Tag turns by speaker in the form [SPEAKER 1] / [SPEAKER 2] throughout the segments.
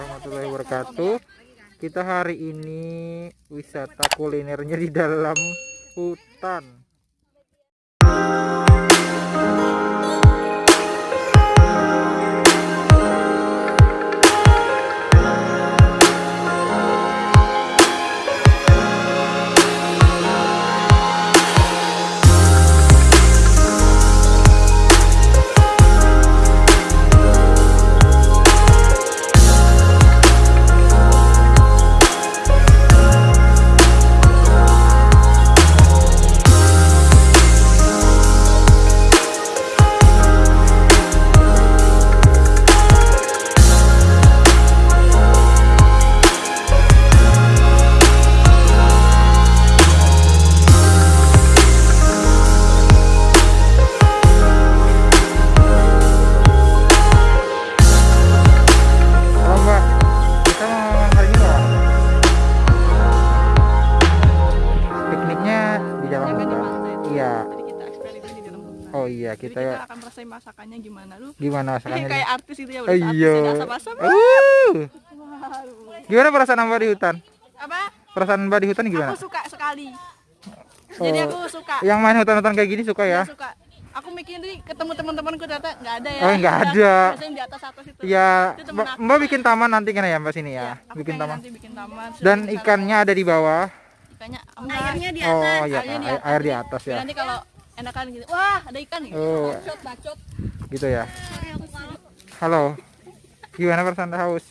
[SPEAKER 1] warahmatullahi wabarakatuh. Kita hari ini wisata kulinernya di dalam hutan.
[SPEAKER 2] Masakannya gimana lu.
[SPEAKER 1] gimana masakannya?
[SPEAKER 2] kayak artis itu ya
[SPEAKER 1] Oh
[SPEAKER 2] udah
[SPEAKER 1] iya.
[SPEAKER 2] artis ada asap-asap.
[SPEAKER 1] Uh. Gimana perasaan mbak di hutan?
[SPEAKER 2] Apa?
[SPEAKER 1] Perasaan mbak di hutan gimana?
[SPEAKER 2] Aku suka sekali. Jadi
[SPEAKER 1] Oh.
[SPEAKER 2] aku suka.
[SPEAKER 1] Yang main hutan-hutan kayak gini suka ya?
[SPEAKER 2] Aku suka. Aku mikir nih ketemu teman-temanku ternyata nggak ada ya.
[SPEAKER 1] Oh, nggak ada.
[SPEAKER 2] Biasanya di atas atas itu.
[SPEAKER 1] Ya,
[SPEAKER 2] temen
[SPEAKER 1] mbak, bikin taman nanti kan ya mbak sini
[SPEAKER 2] Iya,
[SPEAKER 1] ya?
[SPEAKER 2] aku
[SPEAKER 1] Bikin taman.
[SPEAKER 2] nanti bikin taman. Sudah
[SPEAKER 1] Dan ikannya ada di bawah.
[SPEAKER 2] ikannya enggak.
[SPEAKER 3] Airnya di
[SPEAKER 1] Oh
[SPEAKER 3] atas.
[SPEAKER 1] iya,
[SPEAKER 2] Airnya di
[SPEAKER 1] air,
[SPEAKER 2] atas.
[SPEAKER 1] air di atas ya.
[SPEAKER 2] Nanti kalau enakan gitu. Wah, ada ikan gitu.
[SPEAKER 1] Oh.
[SPEAKER 2] Bacot, bacot.
[SPEAKER 1] Gitu ya. Halo. Gimana perasaan haus?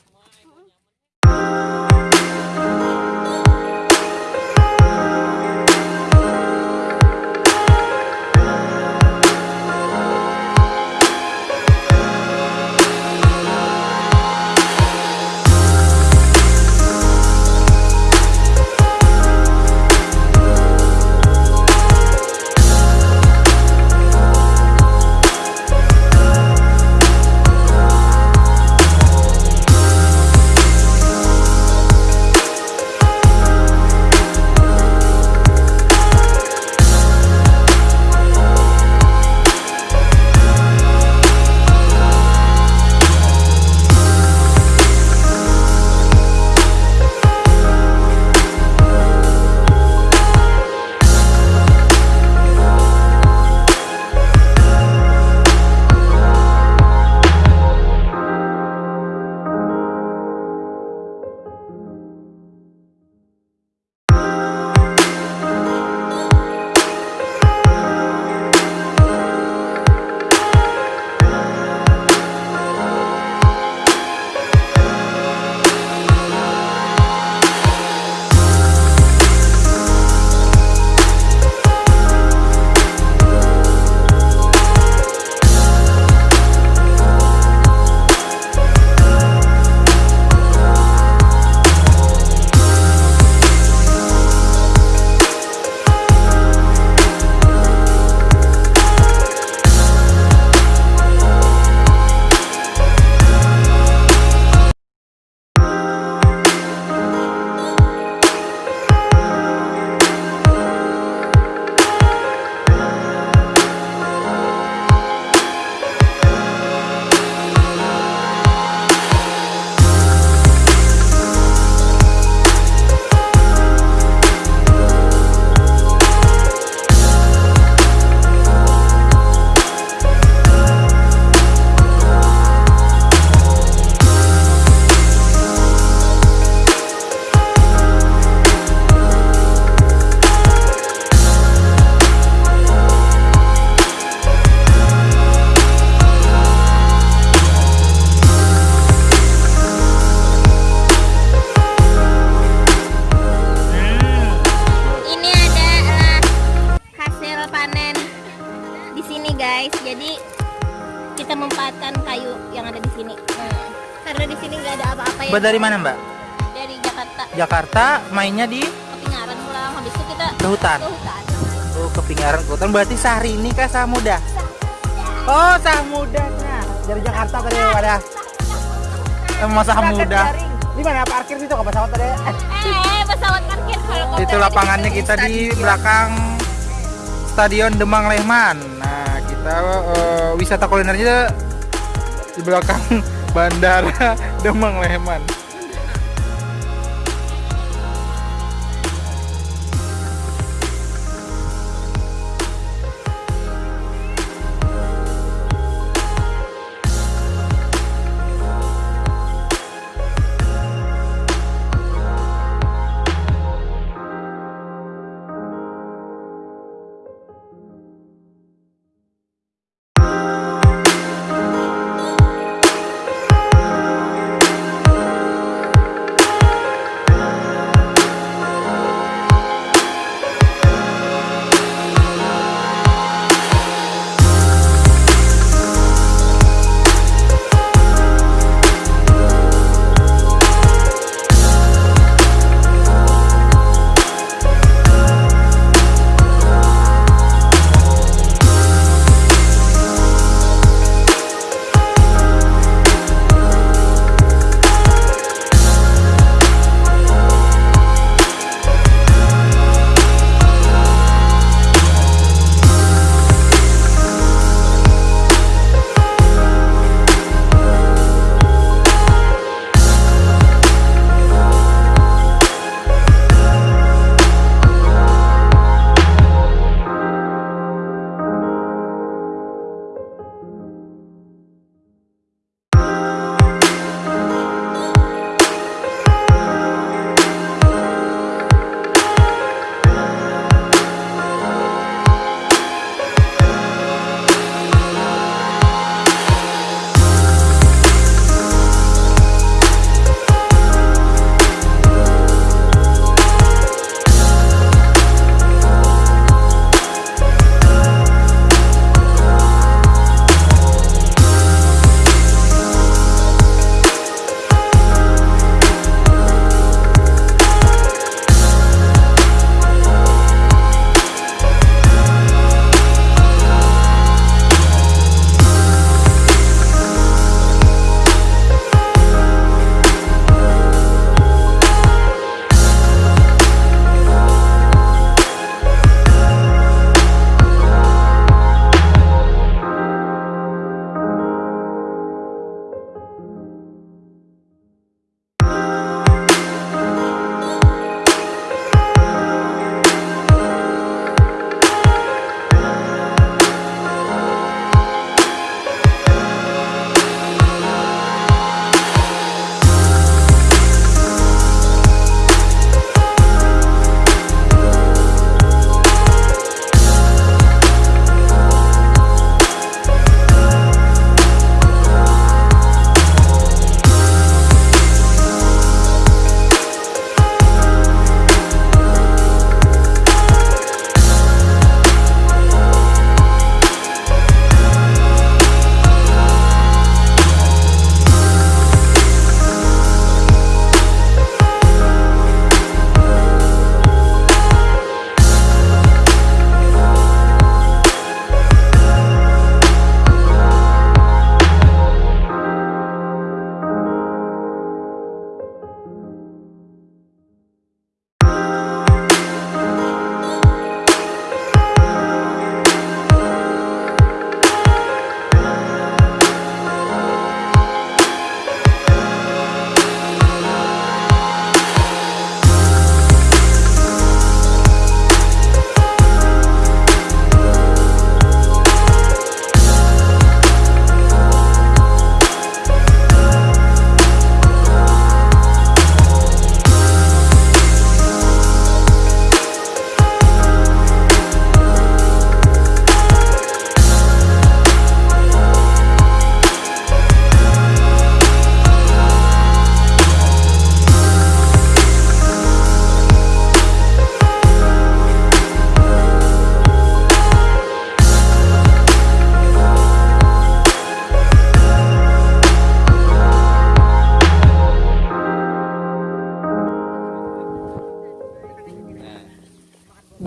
[SPEAKER 1] Mbak dari mana mbak?
[SPEAKER 3] Dari Jakarta.
[SPEAKER 1] Jakarta mainnya di
[SPEAKER 3] Kepingaran pulang. Habis itu kita
[SPEAKER 1] ke hutan.
[SPEAKER 3] ke hutan.
[SPEAKER 1] Oh kepingaran ke hutan berarti sehari ini kah sah muda? Oh sah mudanya dari Jakarta tadi pada masa muda. Di mana parkir situ ke pesawat tadi?
[SPEAKER 3] Eh, pesawat parkir helikopter
[SPEAKER 1] Itu
[SPEAKER 3] ada
[SPEAKER 1] lapangannya kita di belakang Stadion Demang Lehman. Nah, kita eh, wisata kulinernya di belakang Bandara Demang Leman.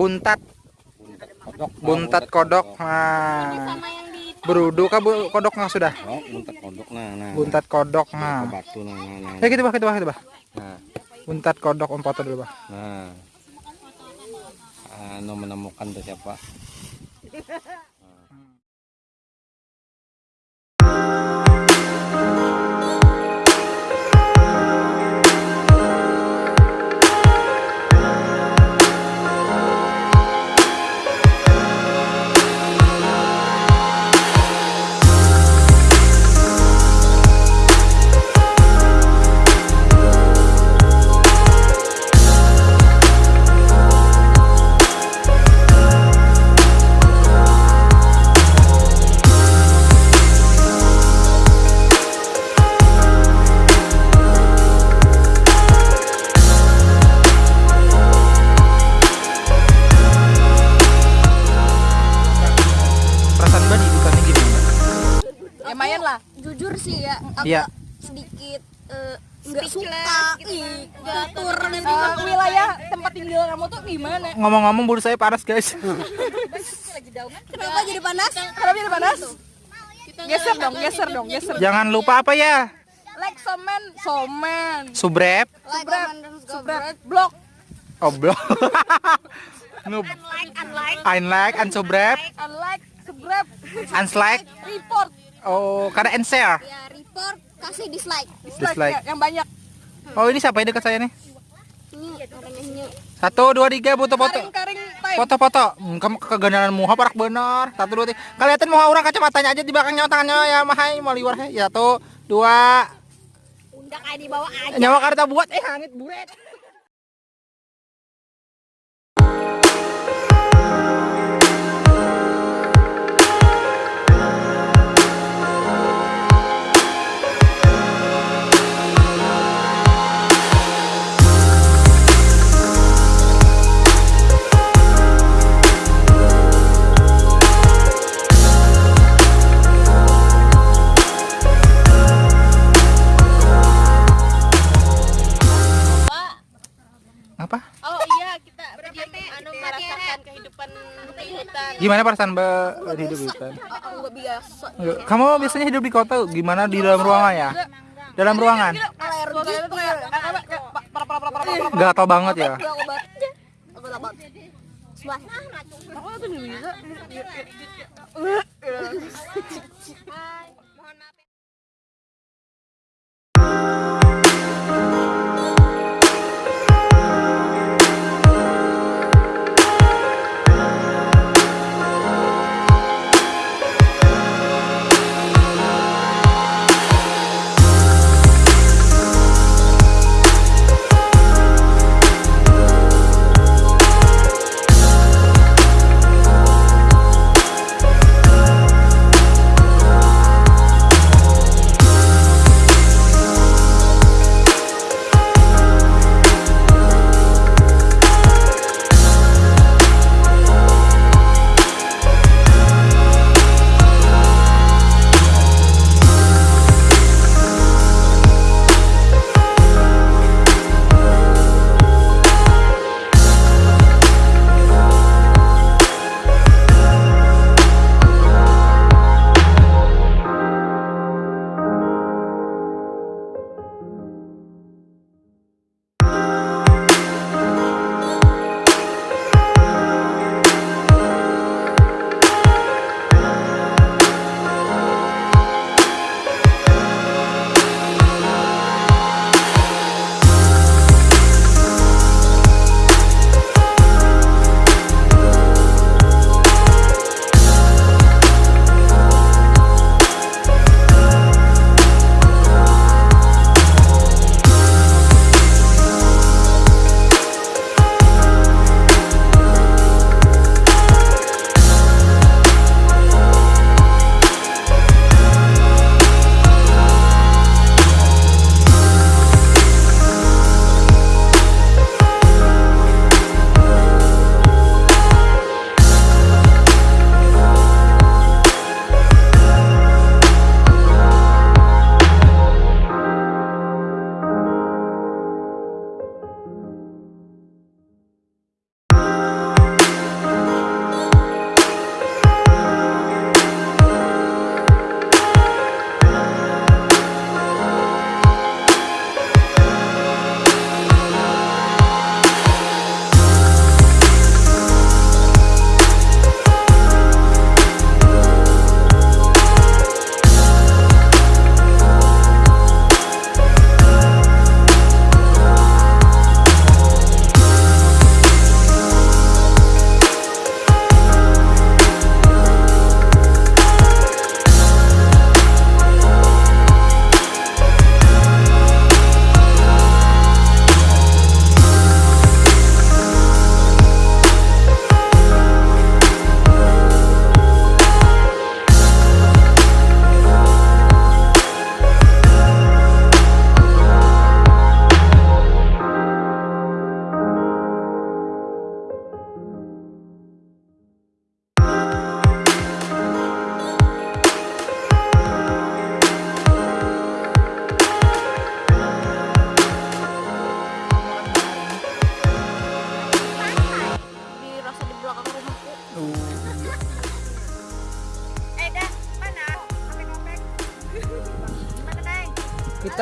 [SPEAKER 1] Buntat.
[SPEAKER 4] Kodok
[SPEAKER 1] buntat kodok nah. Berudu kah bu? Kodok nggak sudah?
[SPEAKER 4] Oh buntat kodok nah nah.
[SPEAKER 1] Buntat kodok
[SPEAKER 4] nah.
[SPEAKER 1] nah
[SPEAKER 4] batu nah nah nah.
[SPEAKER 1] Ya gitu bah gitu bah gitu bah
[SPEAKER 4] nah,
[SPEAKER 1] buntat kodok om foto dulu bah
[SPEAKER 4] nah. anu menemukan tuh siapa?
[SPEAKER 3] Jujur ya agak
[SPEAKER 1] Iya.
[SPEAKER 3] sedikit eh, nggak suka
[SPEAKER 2] gitu
[SPEAKER 3] kotor dan
[SPEAKER 2] Eh, wilayah tempat tinggal kamu tuh gimana?
[SPEAKER 1] Ngomong-ngomong bulu saya panas guys.
[SPEAKER 3] kenapa jadi panas
[SPEAKER 2] Kenapa jadi panas? Geser dong, geser dong, geser.
[SPEAKER 1] Jangan lupa apa ya?
[SPEAKER 2] Like somen, somen.
[SPEAKER 1] Subrep.
[SPEAKER 3] comment, dan
[SPEAKER 2] subscribe, blog.
[SPEAKER 1] Oblong. Noob.
[SPEAKER 3] unlike unlike
[SPEAKER 1] Unlike, unsubrep,
[SPEAKER 2] Unlike, subscribe,
[SPEAKER 1] unslike.
[SPEAKER 2] report,
[SPEAKER 1] Oh, karena and share.
[SPEAKER 3] Kasih dislike
[SPEAKER 2] dislike,
[SPEAKER 1] Dislike.
[SPEAKER 2] ya, yang banyak.
[SPEAKER 1] Oh, ini siapa yang dekat saya nih? Satu, dua, tiga, foto foto.
[SPEAKER 2] Karing-karing time.
[SPEAKER 1] Foto-foto. Hmm, Kamu kegandaran muha parak bener. Satu, dua, tiga. Kalian mau orang kacamatanya aja di belakangnya tangannya ya mahai mau liwar he. Ya satu, dua.
[SPEAKER 3] di bawah aja
[SPEAKER 1] Nyawa karta buat eh hangit buret. Gimana perasaan Mbak hidup di hutan?
[SPEAKER 2] Oh.
[SPEAKER 1] Kamu biasanya hidup di kota gimana di dalam ruangan ya? Dalam ruangan? Gatal banget ya.
[SPEAKER 2] Aku tuh bisa.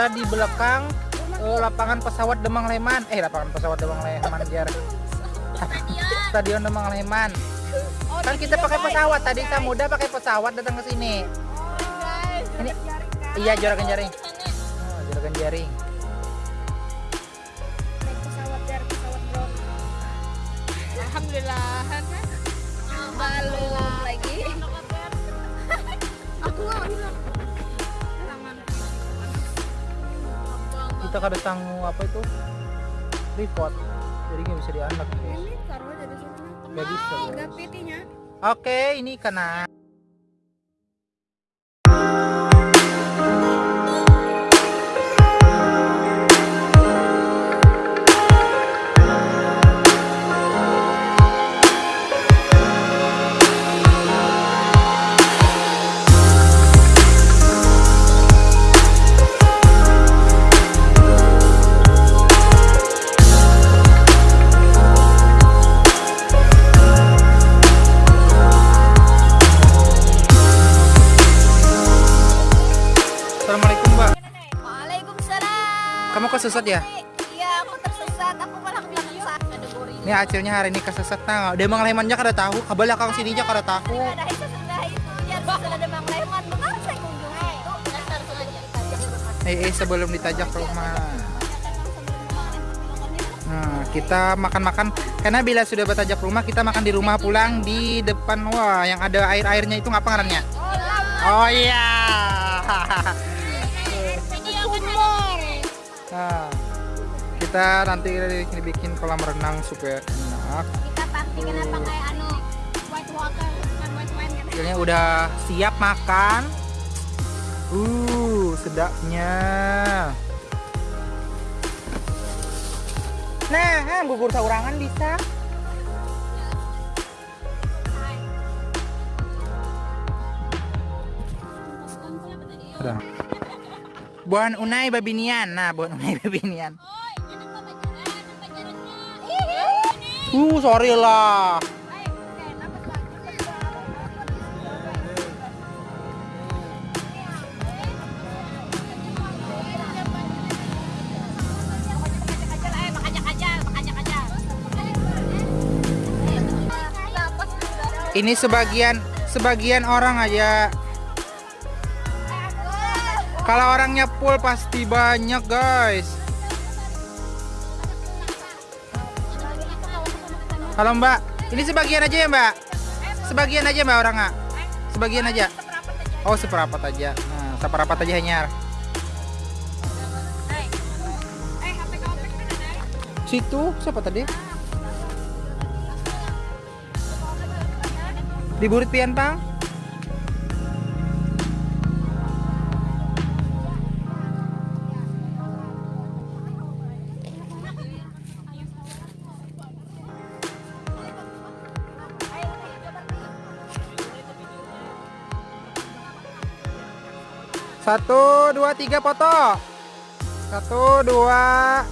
[SPEAKER 1] Kita di belakang eh, lapangan pesawat Demang Leman. Eh lapangan pesawat Demang Leman biar stadion. Demang Leman. Kan kita pakai pesawat. Tadi Samuda pakai pesawat datang ke sini. Ini iya juragan jaring. Oh, juragan jaring.
[SPEAKER 3] Pesawat biar pesawat drone
[SPEAKER 2] Alhamdulillah kan? Belum lagi.
[SPEAKER 3] Aku
[SPEAKER 1] kita kada sanggup apa itu? Report. Jadi nggak bisa dianak guys.
[SPEAKER 3] Ini taruh aja di sini.
[SPEAKER 1] Nggak bisa guys. Oke ini kena kesesat ya?
[SPEAKER 3] Iya aku tersesat. Aku malah
[SPEAKER 1] ini hasilnya hari ini kesesat nah dia Mang Lemannya kada tahu. Ke belakang sininya kada tahu.
[SPEAKER 3] Ada itu. Sudah itu sudah ada Mang Leman. Benar saya kunjungi itu. Dasar sengaja
[SPEAKER 1] eh, eh sebelum ditajak rumah. Nah, kita makan-makan. Karena bila sudah bertajak rumah kita makan di rumah pulang di depan. Wah yang ada air-airnya itu ngapa ngarannya? Oh iya. Nah, kita nanti bikin kolam renang supaya enak.
[SPEAKER 3] kita pasti kenapa kayak anu white water bukan white wine kan
[SPEAKER 1] Hasilnya udah siap makan. Uh, sedapnya. Nah, ah, bubur saurangan bisa. Buan unai babinian. Nah, buan unai babinian. Uh, sorry lah. Ini sebagian sebagian orang aja. Kalau orangnya full pasti banyak, guys. Halo, Mbak. Ini sebagian aja ya, Mbak? Sebagian aja, Mbak, orangnya. Sebagian aja. Oh, seperapat aja. Nah, seperapat aja hanya. Situ siapa tadi? Di Burit Pian, Pang? Satu, dua, tiga foto. Satu, dua.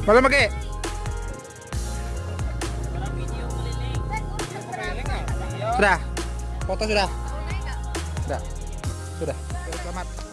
[SPEAKER 1] Belum pakai. Sudah. Foto sudah. Sudah. Sudah. Selamat.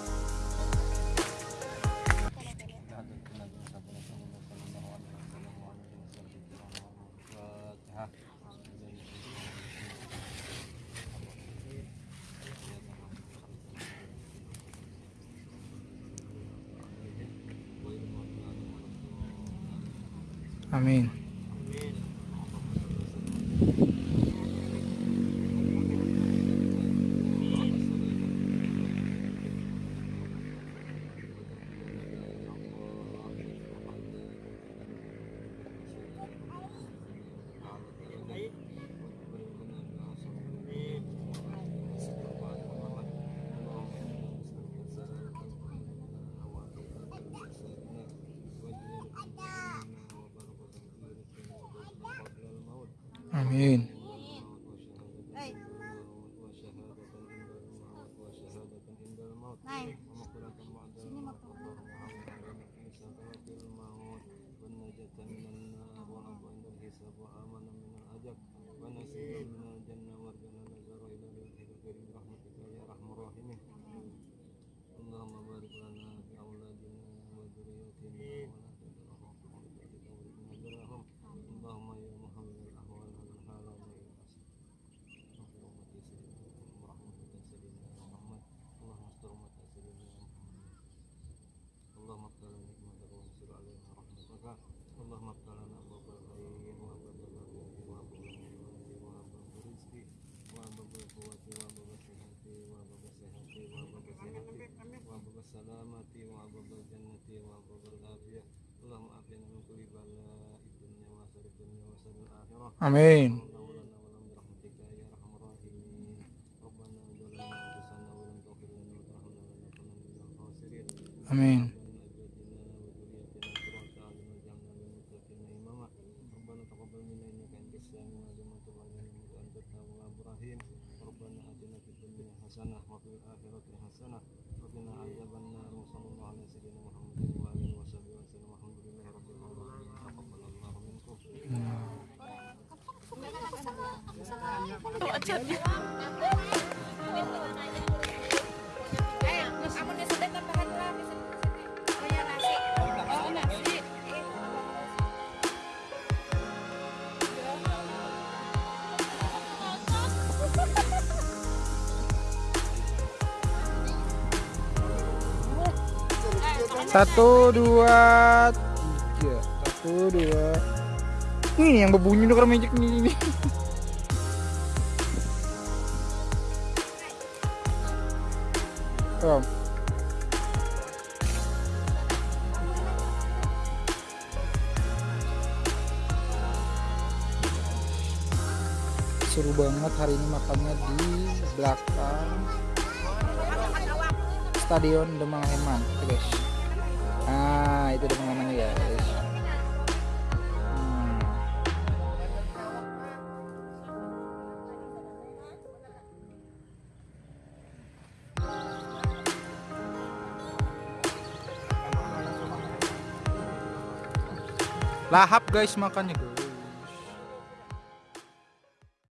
[SPEAKER 1] Amin. Amin.
[SPEAKER 5] Amin. Satu, dua, tiga. Satu, dua. Ini yang berbunyi tuh magic ini. ini. Oh. Seru banget hari ini makannya di belakang Stadion Demang Heman, guys. Nah, itu Demang Heman guys. Lahap guys makannya guys.